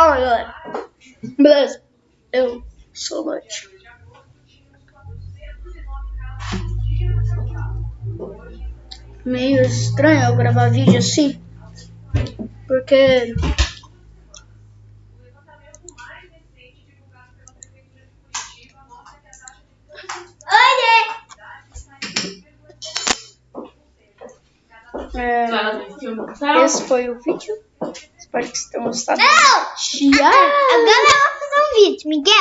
Fala, galera. Beleza? Eu sou o Lute. Meio estranho eu gravar vídeo assim. Porque... É, esse foi o vídeo. Espero que vocês tenham gostado. Não! Tchau! Agora eu vou fazer um vídeo, Miguel.